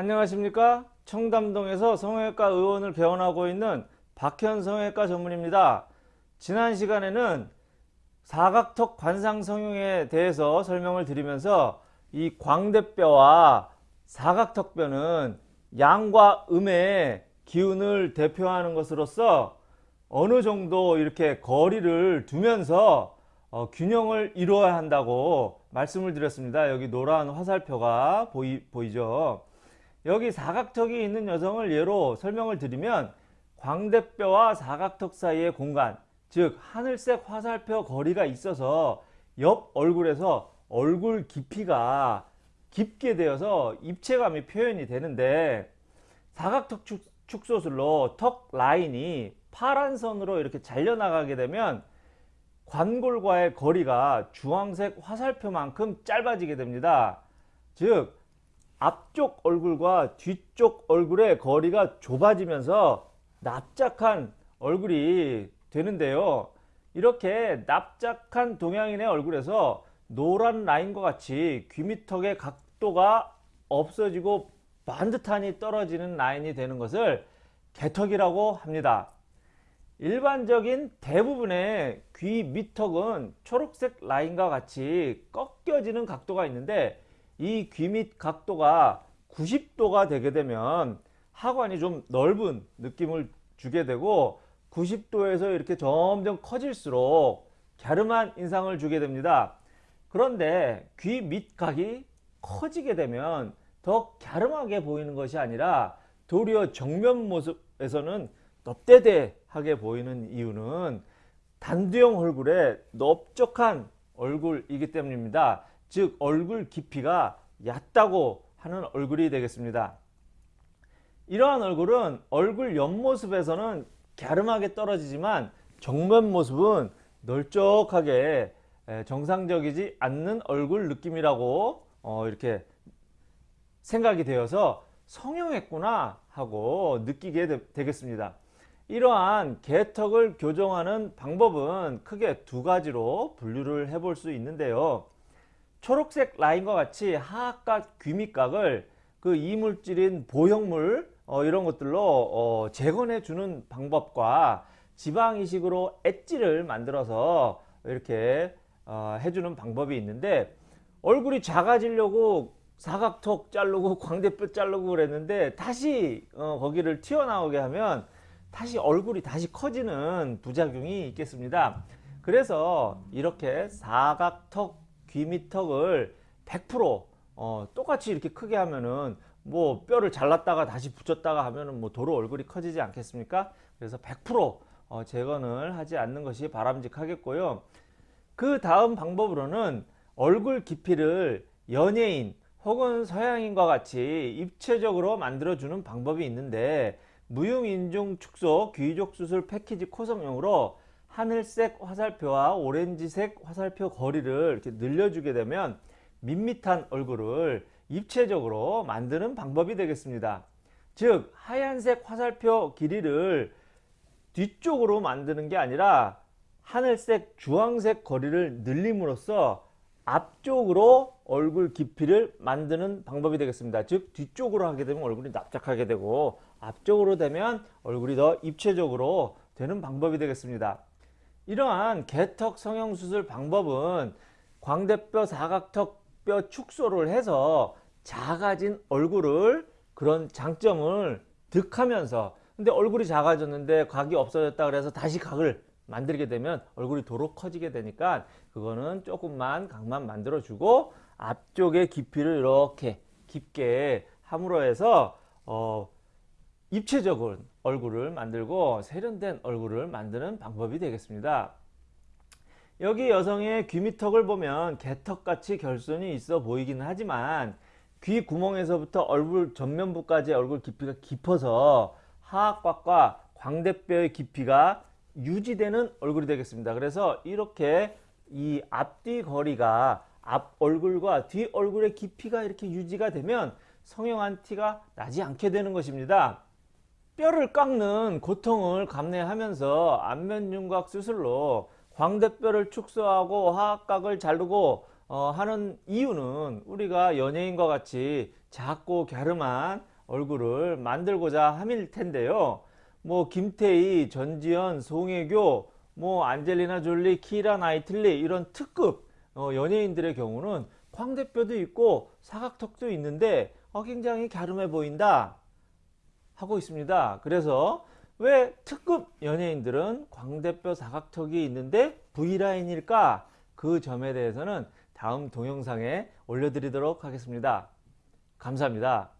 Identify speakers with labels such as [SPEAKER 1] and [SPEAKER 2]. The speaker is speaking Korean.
[SPEAKER 1] 안녕하십니까 청담동에서 성형외과 의원을 개원하고 있는 박현 성형외과 전문입니다 지난 시간에는 사각턱 관상 성형에 대해서 설명을 드리면서 이 광대뼈와 사각턱뼈는 양과 음의 기운을 대표하는 것으로서 어느 정도 이렇게 거리를 두면서 어, 균형을 이루어야 한다고 말씀을 드렸습니다. 여기 노란 화살표가 보이, 보이죠. 여기 사각턱이 있는 여성을 예로 설명을 드리면 광대뼈와 사각턱 사이의 공간 즉 하늘색 화살표 거리가 있어서 옆 얼굴에서 얼굴 깊이가 깊게 되어서 입체감이 표현이 되는데 사각턱 축, 축소술로 턱 라인이 파란 선으로 이렇게 잘려나가게 되면 관골과의 거리가 주황색 화살표만큼 짧아지게 됩니다. 즉 앞쪽 얼굴과 뒤쪽 얼굴의 거리가 좁아지면서 납작한 얼굴이 되는데요. 이렇게 납작한 동양인의 얼굴에서 노란 라인과 같이 귀밑턱의 각도가 없어지고 반듯하니 떨어지는 라인이 되는 것을 개턱이라고 합니다. 일반적인 대부분의 귀 밑턱은 초록색 라인과 같이 꺾여지는 각도가 있는데 이 귀 밑 각도가 90도가 되게 되면 하관이 좀 넓은 느낌을 주게 되고 90도에서 이렇게 점점 커질수록 갸름한 인상을 주게 됩니다. 그런데 귀 밑각이 커지게 되면 더 갸름하게 보이는 것이 아니라 도리어 정면 모습에서는 넙대대하게 보이는 이유는 단두형 얼굴에 넓적한 얼굴이기 때문입니다. 즉 얼굴 깊이가 얕다고 하는 얼굴이 되겠습니다. 이러한 얼굴은 얼굴 옆모습에서는 갸름하게 떨어지지만 정면 모습은 널쩍하게 정상적이지 않는 얼굴 느낌이라고 어 이렇게 생각이 되어서 성형했구나 하고 느끼게 되겠습니다. 이러한 개턱을 교정하는 방법은 크게 두 가지로 분류를 해볼 수 있는데요. 초록색 라인과 같이 하악각 귀밑각을 그 이물질인 보형물 어, 이런 것들로 어, 재건해 주는 방법과 지방 이식으로 엣지를 만들어서 이렇게 어, 해주는 방법이 있는데 얼굴이 작아지려고 사각턱 자르고 광대뼈 자르고 그랬는데 다시 어, 거기를 튀어나오게 하면 다시 얼굴이 다시 커지는 부작용이 있겠습니다. 그래서 이렇게 사각턱 귀 밑턱을 100% 어, 똑같이 이렇게 크게 하면은 뭐 뼈를 잘랐다가 다시 붙였다가 하면은 뭐 도로 얼굴이 커지지 않겠습니까? 그래서 100% 어, 재건을 하지 않는 것이 바람직하겠고요. 그 다음 방법으로는 얼굴 깊이를 연예인 혹은 서양인과 같이 입체적으로 만들어주는 방법이 있는데 무용인중 축소 귀족 수술 패키지 코성용으로 하늘색 화살표와 오렌지색 화살표 거리를 이렇게 늘려주게 되면 밋밋한 얼굴을 입체적으로 만드는 방법이 되겠습니다. 즉 하얀색 화살표 길이를 뒤쪽으로 만드는 게 아니라 하늘색 주황색 거리를 늘림으로써 앞쪽으로 얼굴 깊이를 만드는 방법이 되겠습니다. 즉 뒤쪽으로 하게 되면 얼굴이 납작하게 되고 앞쪽으로 되면 얼굴이 더 입체적으로 되는 방법이 되겠습니다. 이러한 개턱 성형수술 방법은 광대뼈 사각턱 뼈 축소를 해서 작아진 얼굴을 그런 장점을 득하면서 근데 얼굴이 작아졌는데 각이 없어졌다 그래서 다시 각을 만들게 되면 얼굴이 도로 커지게 되니까 그거는 조금만 각만 만들어 주고 앞쪽의 깊이를 이렇게 깊게 함으로 해서 어 입체적인 얼굴을 만들고 세련된 얼굴을 만드는 방법이 되겠습니다. 여기 여성의 귀밑턱을 보면 개턱같이 결손이 있어 보이기는 하지만 귀 구멍에서부터 얼굴 전면부까지 얼굴 깊이가 깊어서 하악곽과 광대뼈의 깊이가 유지되는 얼굴이 되겠습니다. 그래서 이렇게 이 앞뒤 거리가 앞 얼굴과 뒤 얼굴의 깊이가 이렇게 유지가 되면 성형한 티가 나지 않게 되는 것입니다. 뼈를 깎는 고통을 감내하면서 안면윤곽 수술로 광대뼈를 축소하고 하악각을 자르고 어, 하는 이유는 우리가 연예인과 같이 작고 갸름한 얼굴을 만들고자 함일 텐데요. 뭐 김태희, 전지현, 송혜교, 뭐 안젤리나 졸리, 키라 나이틀리 이런 특급 어, 연예인들의 경우는 광대뼈도 있고 사각턱도 있는데 어, 굉장히 갸름해 보인다 하고 있습니다. 그래서 왜 특급 연예인들은 광대뼈 사각턱이 있는데 V라인일까? 그 점에 대해서는 다음 동영상에 올려드리도록 하겠습니다. 감사합니다.